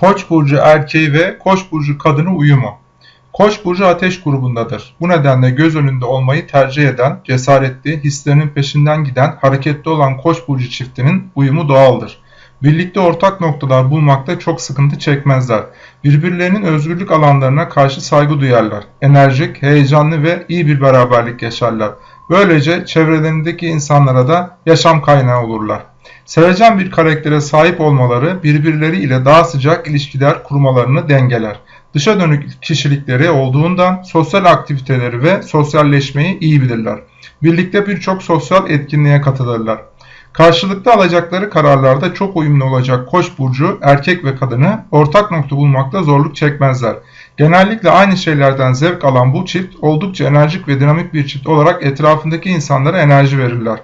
Koç burcu erkeği ve Koç burcu kadını uyumu. Koç burcu ateş grubundadır. Bu nedenle göz önünde olmayı tercih eden, cesaretli, hislerinin peşinden giden, hareketli olan Koç burcu çiftinin uyumu doğaldır. Birlikte ortak noktalar bulmakta çok sıkıntı çekmezler. Birbirlerinin özgürlük alanlarına karşı saygı duyarlar. Enerjik, heyecanlı ve iyi bir beraberlik yaşarlar. Böylece çevrelerindeki insanlara da yaşam kaynağı olurlar. Sevecen bir karaktere sahip olmaları birbirleri ile daha sıcak ilişkiler kurmalarını dengeler. Dışa dönük kişilikleri olduğundan sosyal aktiviteleri ve sosyalleşmeyi iyi bilirler. Birlikte birçok sosyal etkinliğe katılırlar. Karşılıklı alacakları kararlarda çok uyumlu olacak Koç burcu erkek ve kadını ortak nokta bulmakta zorluk çekmezler. Genellikle aynı şeylerden zevk alan bu çift oldukça enerjik ve dinamik bir çift olarak etrafındaki insanlara enerji verirler.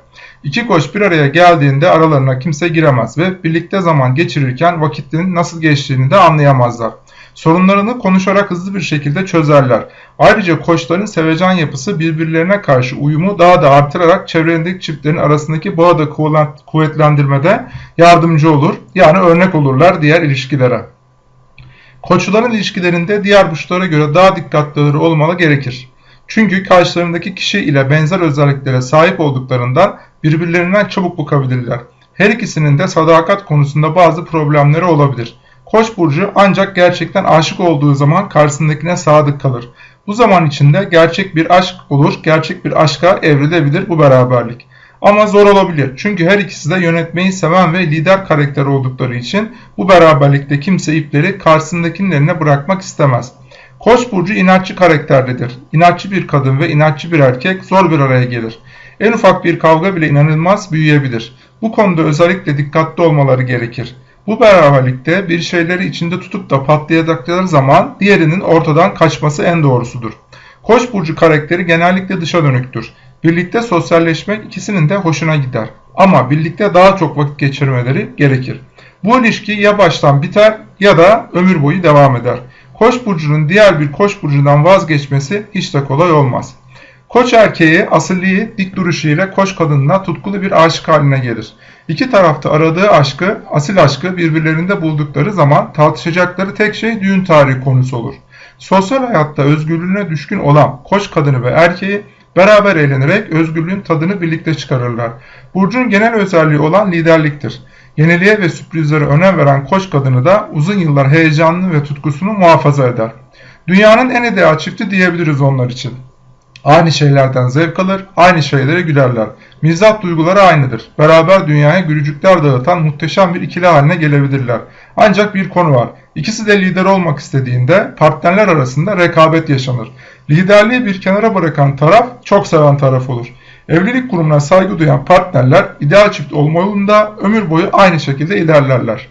İki koç bir araya geldiğinde aralarına kimse giremez ve birlikte zaman geçirirken vakitlerin nasıl geçtiğini de anlayamazlar. Sorunlarını konuşarak hızlı bir şekilde çözerler. Ayrıca koçların sevecen yapısı birbirlerine karşı uyumu daha da artırarak çevrelerindeki çiftlerin arasındaki bağı da kuvvetlendirmede yardımcı olur. Yani örnek olurlar diğer ilişkilere. Koçların ilişkilerinde diğer burçlara göre daha dikkatlileri olmalı gerekir. Çünkü karşılarındaki kişi ile benzer özelliklere sahip olduklarından birbirlerinden çabuk bukabilirler. Her ikisinin de sadakat konusunda bazı problemleri olabilir. Koç burcu ancak gerçekten aşık olduğu zaman karşısındakine sadık kalır. Bu zaman içinde gerçek bir aşk olur, gerçek bir aşka evrilebilir bu beraberlik. Ama zor olabilir çünkü her ikisi de yönetmeyi seven ve lider karakter oldukları için bu beraberlikte kimse ipleri karşısındakinin eline bırakmak istemez. Koç burcu inatçı karakterlidir. İnatçı bir kadın ve inatçı bir erkek zor bir araya gelir. En ufak bir kavga bile inanılmaz büyüyebilir. Bu konuda özellikle dikkatli olmaları gerekir. Bu beraberlikte bir şeyleri içinde tutup da patlayacakları zaman diğerinin ortadan kaçması en doğrusudur. Koç burcu karakteri genellikle dışa dönüktür. Birlikte sosyalleşmek ikisinin de hoşuna gider. Ama birlikte daha çok vakit geçirmeleri gerekir. Bu ilişki ya baştan biter ya da ömür boyu devam eder. Koç burcunun diğer bir koç burcundan vazgeçmesi hiç de kolay olmaz. Koç erkeği asilliği, dik duruşu ile koç kadınına tutkulu bir aşık haline gelir. İki tarafta aradığı aşkı, asil aşkı birbirlerinde buldukları zaman tartışacakları tek şey düğün tarihi konusu olur. Sosyal hayatta özgürlüğüne düşkün olan koç kadını ve erkeği beraber eğlenerek özgürlüğün tadını birlikte çıkarırlar. Burcun genel özelliği olan liderliktir. Yeniliğe ve sürprizlere önem veren koç kadını da uzun yıllar heyecanlı ve tutkusunu muhafaza eder. Dünyanın en ideal çifti diyebiliriz onlar için. Aynı şeylerden zevk alır, aynı şeylere gülerler. Mizah duyguları aynıdır. Beraber dünyaya gülücükler dağıtan muhteşem bir ikili haline gelebilirler. Ancak bir konu var. İkisi de lider olmak istediğinde partnerler arasında rekabet yaşanır. Liderliği bir kenara bırakan taraf çok seven taraf olur. Evlilik kurumuna saygı duyan partnerler ideal çift olma yolunda ömür boyu aynı şekilde ilerlerler.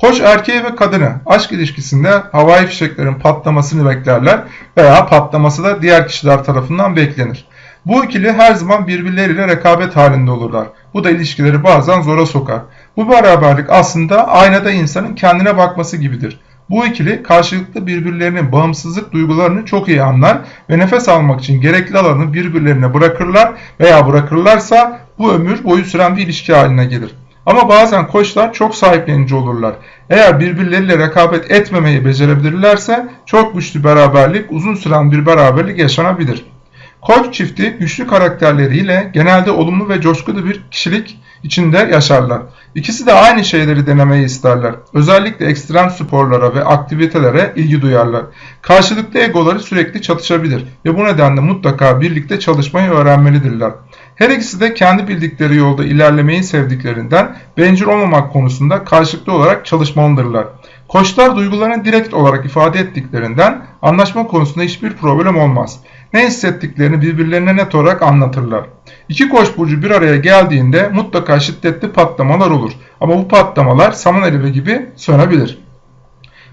Koç erkeği ve kadını aşk ilişkisinde havai fişeklerin patlamasını beklerler veya patlaması da diğer kişiler tarafından beklenir. Bu ikili her zaman birbirleriyle rekabet halinde olurlar. Bu da ilişkileri bazen zora sokar. Bu beraberlik aslında aynada insanın kendine bakması gibidir. Bu ikili karşılıklı birbirlerinin bağımsızlık duygularını çok iyi anlar ve nefes almak için gerekli alanı birbirlerine bırakırlar veya bırakırlarsa bu ömür boyu süren bir ilişki haline gelir. Ama bazen koçlar çok sahiplenici olurlar. Eğer birbirleriyle rekabet etmemeyi becerebilirlerse çok güçlü beraberlik, uzun süren bir beraberlik yaşanabilir. Koç çifti güçlü karakterleriyle genelde olumlu ve coşkulu bir kişilik içinde yaşarlar. İkisi de aynı şeyleri denemeyi isterler. Özellikle ekstrem sporlara ve aktivitelere ilgi duyarlar. Karşılıklı egoları sürekli çatışabilir ve bu nedenle mutlaka birlikte çalışmayı öğrenmelidirler. Her ikisi de kendi bildikleri yolda ilerlemeyi sevdiklerinden bencil olmamak konusunda karşılıklı olarak çalışmalıdırlar. Koçlar duygularını direkt olarak ifade ettiklerinden anlaşma konusunda hiçbir problem olmaz. Ne hissettiklerini birbirlerine net olarak anlatırlar. İki koç burcu bir araya geldiğinde mutlaka şiddetli patlamalar olur. Ama bu patlamalar saman alevi gibi sönebilir.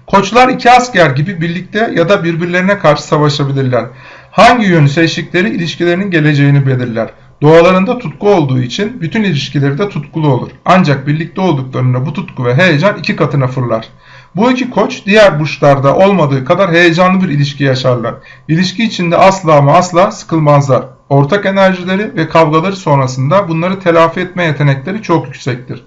Koçlar iki asker gibi birlikte ya da birbirlerine karşı savaşabilirler. Hangi yönü seçtikleri ilişkilerinin geleceğini belirler. Doğalarında tutku olduğu için bütün ilişkileri de tutkulu olur. Ancak birlikte olduklarında bu tutku ve heyecan iki katına fırlar. Bu iki koç diğer burçlarda olmadığı kadar heyecanlı bir ilişki yaşarlar. İlişki içinde asla ama asla sıkılmazlar. Ortak enerjileri ve kavgaları sonrasında bunları telafi etme yetenekleri çok yüksektir.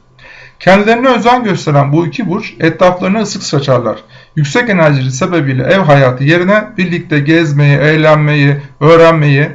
Kendilerine özen gösteren bu iki burç etraflarına ısık saçarlar. Yüksek enerjili sebebiyle ev hayatı yerine birlikte gezmeyi, eğlenmeyi, öğrenmeyi,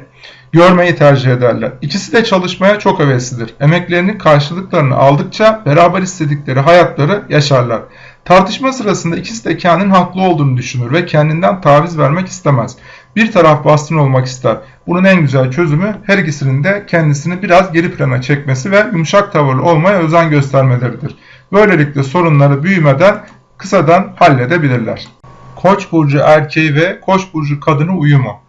görmeyi tercih ederler. İkisi de çalışmaya çok heveslidir. Emeklerinin karşılıklarını aldıkça beraber istedikleri hayatları yaşarlar. Tartışma sırasında ikisi de kendinin haklı olduğunu düşünür ve kendinden taviz vermek istemez. Bir taraf baskın olmak ister. Bunun en güzel çözümü her ikisinin de kendisini biraz geri plana çekmesi ve yumuşak tavırlı olmaya özen göstermeleridir. Böylelikle sorunları büyümeden kısadan halledebilirler. Koç burcu erkeği ve Koç burcu kadını uyumu.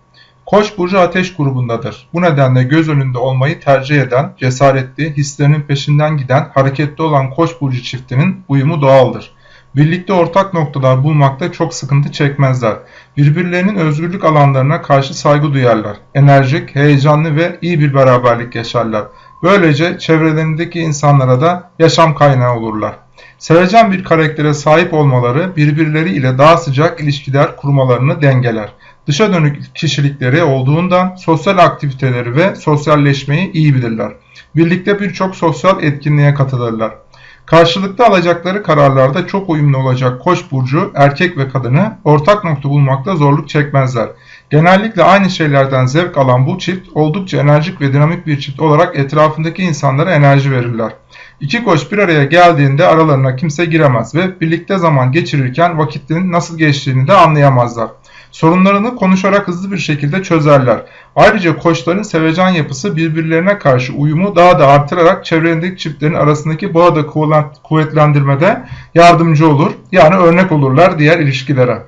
Koç burcu ateş grubundadır. Bu nedenle göz önünde olmayı tercih eden, cesaretli, hislerinin peşinden giden, hareketli olan Koç burcu çiftinin uyumu doğaldır. Birlikte ortak noktalar bulmakta çok sıkıntı çekmezler. Birbirlerinin özgürlük alanlarına karşı saygı duyarlar. Enerjik, heyecanlı ve iyi bir beraberlik yaşarlar. Böylece çevrelerindeki insanlara da yaşam kaynağı olurlar. Sevecen bir karaktere sahip olmaları birbirleri ile daha sıcak ilişkiler kurmalarını dengeler. Dışa dönük kişilikleri olduğundan sosyal aktiviteleri ve sosyalleşmeyi iyi bilirler. Birlikte birçok sosyal etkinliğe katılırlar. Karşılıklı alacakları kararlarda çok uyumlu olacak Koç burcu erkek ve kadını ortak nokta bulmakta zorluk çekmezler. Genellikle aynı şeylerden zevk alan bu çift oldukça enerjik ve dinamik bir çift olarak etrafındaki insanlara enerji verirler. İki koç bir araya geldiğinde aralarına kimse giremez ve birlikte zaman geçirirken vakitlerin nasıl geçtiğini de anlayamazlar. Sorunlarını konuşarak hızlı bir şekilde çözerler. Ayrıca koçların sevecen yapısı birbirlerine karşı uyumu daha da artırarak çevrelerindeki çiftlerin arasındaki bağı da kuvvetlendirmede yardımcı olur. Yani örnek olurlar diğer ilişkilere.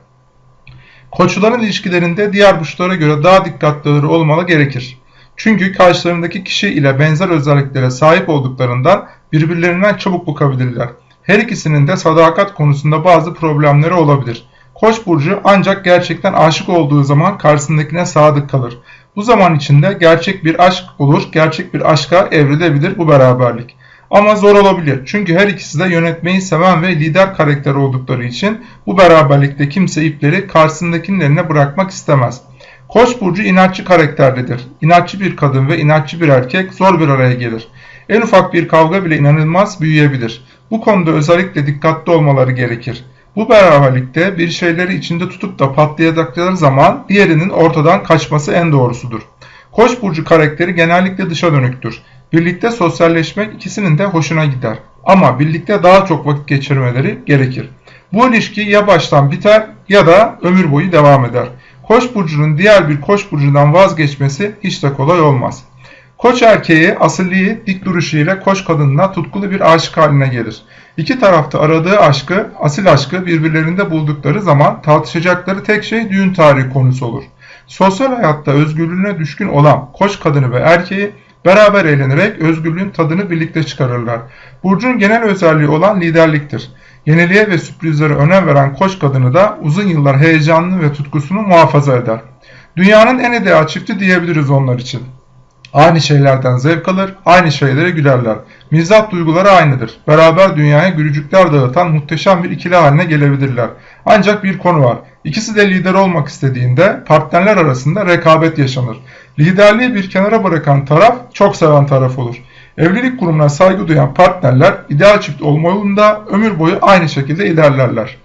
Koçların ilişkilerinde diğer burçlara göre daha dikkatli olmalı gerekir. Çünkü karşılarındaki kişi ile benzer özelliklere sahip olduklarından birbirlerinden çabuk bukabilirler. Her ikisinin de sadakat konusunda bazı problemleri olabilir. Koç burcu ancak gerçekten aşık olduğu zaman karşısındakine sadık kalır. Bu zaman içinde gerçek bir aşk olur, gerçek bir aşka evrilebilir bu beraberlik. Ama zor olabilir çünkü her ikisi de yönetmeyi seven ve lider karakter oldukları için bu beraberlikte kimse ipleri karşısındakinin eline bırakmak istemez. Koç burcu inatçı karakterlidir. İnatçı bir kadın ve inatçı bir erkek zor bir araya gelir. En ufak bir kavga bile inanılmaz büyüyebilir. Bu konuda özellikle dikkatli olmaları gerekir. Bu beraberlikte bir şeyleri içinde tutup da patlayacakları zaman diğerinin ortadan kaçması en doğrusudur. Koç burcu karakteri genellikle dışa dönüktür. Birlikte sosyalleşmek ikisinin de hoşuna gider. Ama birlikte daha çok vakit geçirmeleri gerekir. Bu ilişki ya baştan biter ya da ömür boyu devam eder. Koç burcunun diğer bir koç burcundan vazgeçmesi hiç de kolay olmaz. Koç erkeği asilliği, dik duruşu ile koç kadınına tutkulu bir aşık haline gelir. İki tarafta aradığı aşkı, asil aşkı birbirlerinde buldukları zaman tartışacakları tek şey düğün tarihi konusu olur. Sosyal hayatta özgürlüğüne düşkün olan koç kadını ve erkeği beraber eğlenerek özgürlüğün tadını birlikte çıkarırlar. Burcun genel özelliği olan liderliktir. Yeniliğe ve sürprizlere önem veren koç kadını da uzun yıllar heyecanlı ve tutkusunu muhafaza eder. Dünyanın en ideal çifti diyebiliriz onlar için. Aynı şeylerden zevk alır, aynı şeylere gülerler. Mizah duyguları aynıdır. Beraber dünyaya gülücükler dağıtan muhteşem bir ikili haline gelebilirler. Ancak bir konu var. İkisi de lider olmak istediğinde partnerler arasında rekabet yaşanır. Liderliği bir kenara bırakan taraf çok seven taraf olur. Evlilik kurumuna saygı duyan partnerler ideal çift olma yolunda ömür boyu aynı şekilde ilerlerler.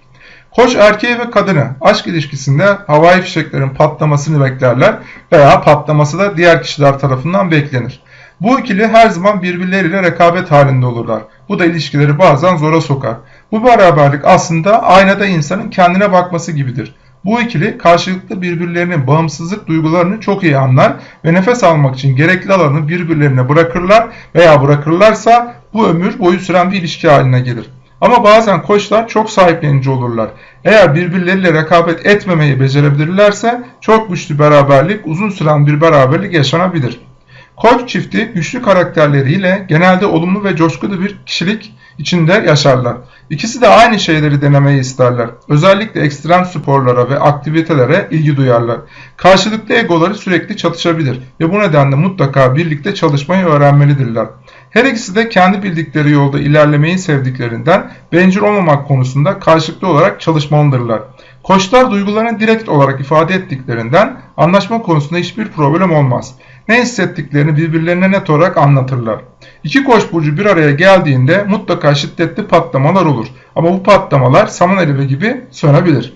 Koç erkeği ve kadını aşk ilişkisinde havai fişeklerin patlamasını beklerler veya patlaması da diğer kişiler tarafından beklenir. Bu ikili her zaman birbirleriyle rekabet halinde olurlar. Bu da ilişkileri bazen zora sokar. Bu beraberlik aslında aynada insanın kendine bakması gibidir. Bu ikili karşılıklı birbirlerinin bağımsızlık duygularını çok iyi anlar ve nefes almak için gerekli alanı birbirlerine bırakırlar veya bırakırlarsa bu ömür boyu süren bir ilişki haline gelir. Ama bazen koçlar çok sahiplenici olurlar. Eğer birbirleriyle rekabet etmemeyi becerebilirlerse çok güçlü beraberlik, uzun süren bir beraberlik yaşanabilir. Koç çifti güçlü karakterleriyle genelde olumlu ve coşkulu bir kişilik içinde yaşarlar. İkisi de aynı şeyleri denemeyi isterler. Özellikle ekstrem sporlara ve aktivitelere ilgi duyarlar. Karşılıklı egoları sürekli çatışabilir ve bu nedenle mutlaka birlikte çalışmayı öğrenmelidirler. Her ikisi de kendi bildikleri yolda ilerlemeyi sevdiklerinden bencil olmamak konusunda karşılıklı olarak çalışmalıdırlar. Koçlar duygularını direkt olarak ifade ettiklerinden anlaşma konusunda hiçbir problem olmaz. Ne hissettiklerini birbirlerine net olarak anlatırlar. İki koç burcu bir araya geldiğinde mutlaka şiddetli patlamalar olur. Ama bu patlamalar saman alevi gibi sönebilir.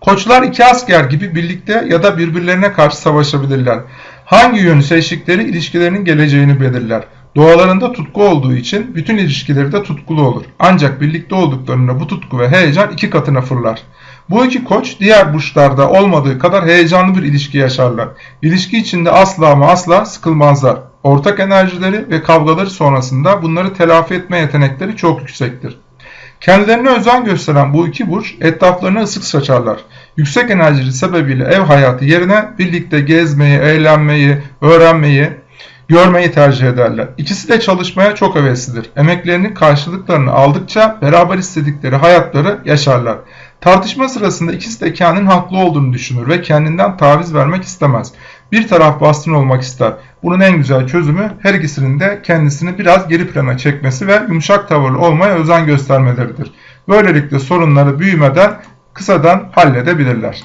Koçlar iki asker gibi birlikte ya da birbirlerine karşı savaşabilirler. Hangi yönü seçtikleri ilişkilerinin geleceğini belirler. Doğalarında tutku olduğu için bütün ilişkileri de tutkulu olur. Ancak birlikte olduklarında bu tutku ve heyecan iki katına fırlar. Bu iki koç diğer burçlarda olmadığı kadar heyecanlı bir ilişki yaşarlar. İlişki içinde asla ama asla sıkılmazlar. Ortak enerjileri ve kavgaları sonrasında bunları telafi etme yetenekleri çok yüksektir. Kendilerine özen gösteren bu iki burç etraflarına ısık saçarlar. Yüksek enerjili sebebiyle ev hayatı yerine birlikte gezmeyi, eğlenmeyi, öğrenmeyi, görmeyi tercih ederler. İkisi de çalışmaya çok heveslidir. Emeklerinin karşılıklarını aldıkça beraber istedikleri hayatları yaşarlar. Tartışma sırasında ikisi de kendinin haklı olduğunu düşünür ve kendinden taviz vermek istemez. Bir taraf baskın olmak ister. Bunun en güzel çözümü her ikisinin de kendisini biraz geri plana çekmesi ve yumuşak tavırlı olmaya özen göstermeleridir. Böylelikle sorunları büyümeden kısadan halledebilirler.